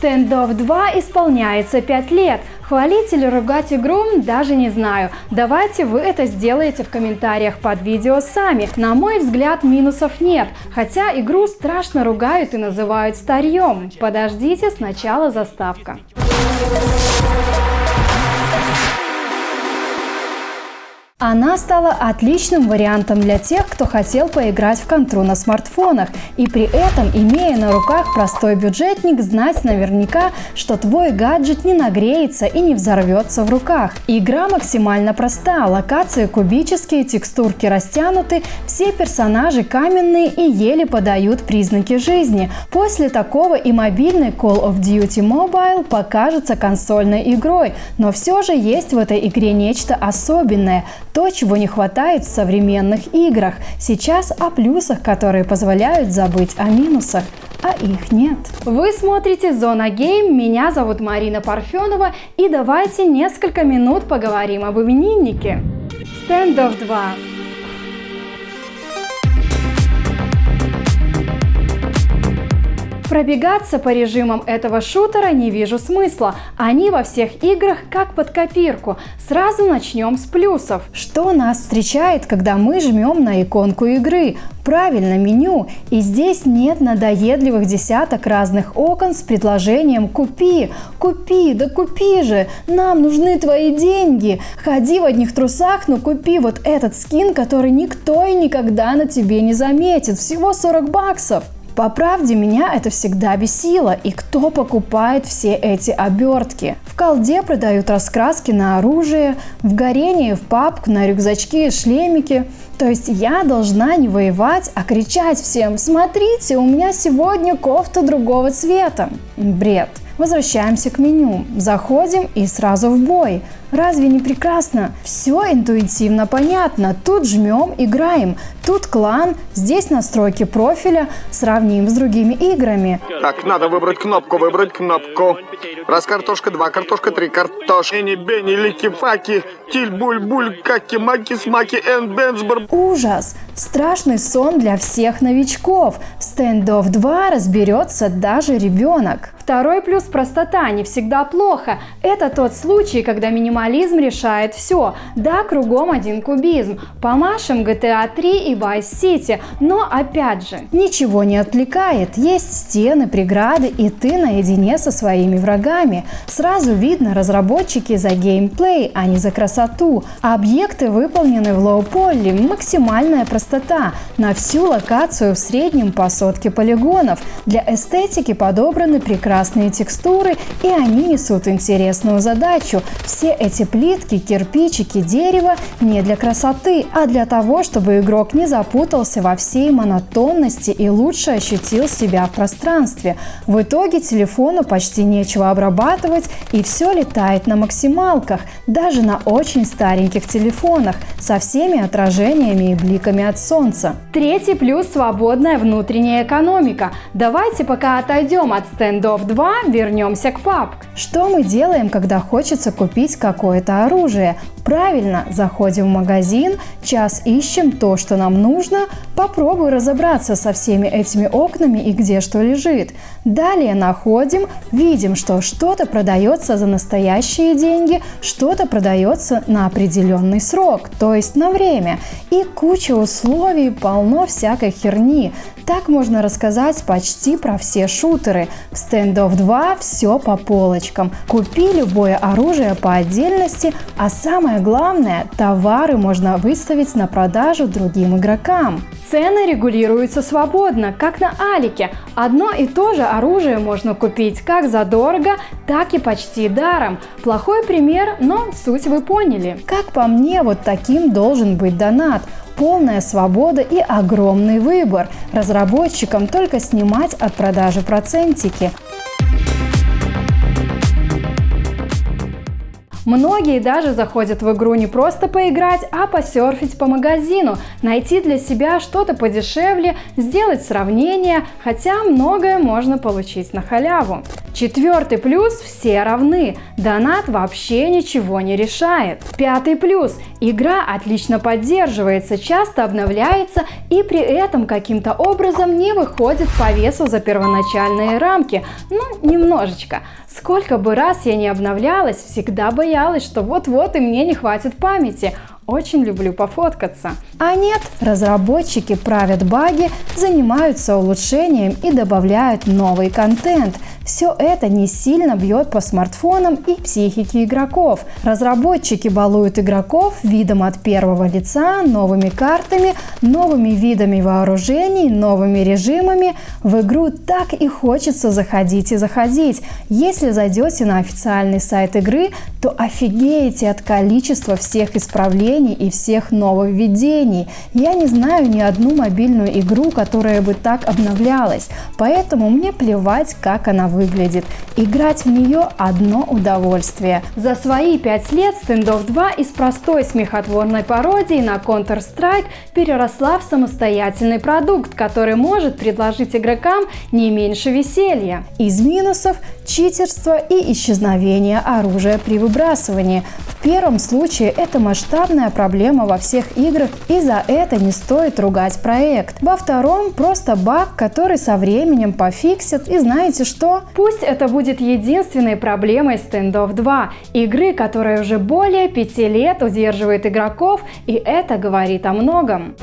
Standoff 2 исполняется 5 лет. Хвалить или ругать игру даже не знаю. Давайте вы это сделаете в комментариях под видео сами. На мой взгляд минусов нет, хотя игру страшно ругают и называют старьем. Подождите, сначала заставка. Она стала отличным вариантом для тех, кто хотел поиграть в контру на смартфонах и при этом, имея на руках простой бюджетник, знать наверняка, что твой гаджет не нагреется и не взорвется в руках. Игра максимально проста, локации кубические, текстурки растянуты, все персонажи каменные и еле подают признаки жизни. После такого и мобильный Call of Duty Mobile покажется консольной игрой, но все же есть в этой игре нечто особенное – то, чего не хватает в современных играх. Сейчас о плюсах, которые позволяют забыть о минусах а их нет. Вы смотрите Зона Гейм, меня зовут Марина Парфенова и давайте несколько минут поговорим об имениннике. Standoff 2 Пробегаться по режимам этого шутера не вижу смысла. Они во всех играх как под копирку. Сразу начнем с плюсов. Что нас встречает, когда мы жмем на иконку игры? Правильно, меню. И здесь нет надоедливых десяток разных окон с предложением «Купи! Купи! Да купи же! Нам нужны твои деньги! Ходи в одних трусах, но купи вот этот скин, который никто и никогда на тебе не заметит. Всего 40 баксов!» По правде, меня это всегда бесило. И кто покупает все эти обертки? В колде продают раскраски на оружие, в горении в папку на рюкзачки и шлемики. То есть я должна не воевать, а кричать всем «Смотрите, у меня сегодня кофта другого цвета». Бред. Возвращаемся к меню. Заходим и сразу в бой. Разве не прекрасно? Все интуитивно понятно. Тут жмем, играем. Тут клан, здесь настройки профиля. Сравним с другими играми. Так, надо выбрать кнопку, выбрать кнопку. Раз картошка, два картошка, три картошка. Эни, бени, лики, факи, тиль, буль, буль, каки, маки, смаки, эн, бенсбор. Ужас! Страшный сон для всех новичков. В Standoff 2 разберется даже ребенок. Второй плюс – простота, не всегда плохо. Это тот случай, когда минимализм решает все. Да, кругом один кубизм. Помашем GTA 3 и Vice City, но опять же, ничего не отвлекает. Есть стены, преграды, и ты наедине со своими врагами. Сразу видно, разработчики за геймплей, а не за красоту. Объекты выполнены в лоу-полли, максимальная простота. На всю локацию в среднем по сотке полигонов. Для эстетики подобраны прекрасные текстуры и они несут интересную задачу. Все эти плитки, кирпичики, дерево не для красоты, а для того, чтобы игрок не запутался во всей монотонности и лучше ощутил себя в пространстве. В итоге телефону почти нечего обрабатывать и все летает на максималках, даже на очень стареньких телефонах, со всеми отражениями и бликами от солнца. Третий плюс – свободная внутренняя экономика. Давайте пока отойдем от стендов 2 вернемся к PUBG. Что мы делаем, когда хочется купить какое-то оружие? Правильно, заходим в магазин, час ищем то, что нам нужно, попробуй разобраться со всеми этими окнами и где что лежит. Далее находим, видим, что что-то продается за настоящие деньги, что-то продается на определенный срок, то есть на время. И куча условий, полно всякой херни. Так можно рассказать почти про все шутеры. В Standoff 2 все по полочкам. Купи любое оружие по отдельности, а самое главное, товары можно выставить на продажу другим игрокам. Цены регулируются свободно, как на Алике. Одно и то же оружие можно купить как задорого, так и почти даром. Плохой пример, но суть вы поняли. Как по мне, вот таким должен быть донат полная свобода и огромный выбор. Разработчикам только снимать от продажи процентики. Многие даже заходят в игру не просто поиграть, а посерфить по магазину, найти для себя что-то подешевле, сделать сравнение, хотя многое можно получить на халяву. Четвертый плюс – все равны. Донат вообще ничего не решает. Пятый плюс – игра отлично поддерживается, часто обновляется и при этом каким-то образом не выходит по весу за первоначальные рамки. Ну, немножечко. Сколько бы раз я не обновлялась, всегда боялась, что вот-вот и мне не хватит памяти. Очень люблю пофоткаться. А нет, разработчики правят баги, занимаются улучшением и добавляют новый контент. Все это не сильно бьет по смартфонам и психике игроков. Разработчики балуют игроков видом от первого лица, новыми картами, новыми видами вооружений, новыми режимами. В игру так и хочется заходить и заходить. Если зайдете на официальный сайт игры, то офигеете от количества всех исправлений и всех нововведений. Я не знаю ни одну мобильную игру, которая бы так обновлялась, поэтому мне плевать, как она выглядит. Играть в нее одно удовольствие. За свои пять лет Standoff 2 из простой смехотворной пародии на Counter-Strike переросла в самостоятельный продукт, который может предложить игрокам не меньше веселья. Из минусов – читерство и исчезновение оружия при выбрасывании. В первом случае это масштабная проблема во всех играх и за это не стоит ругать проект. Во втором просто баг, который со временем пофиксят и знаете что? Пусть это будет единственной проблемой Standoff 2, игры, которая уже более пяти лет удерживает игроков, и это говорит о многом.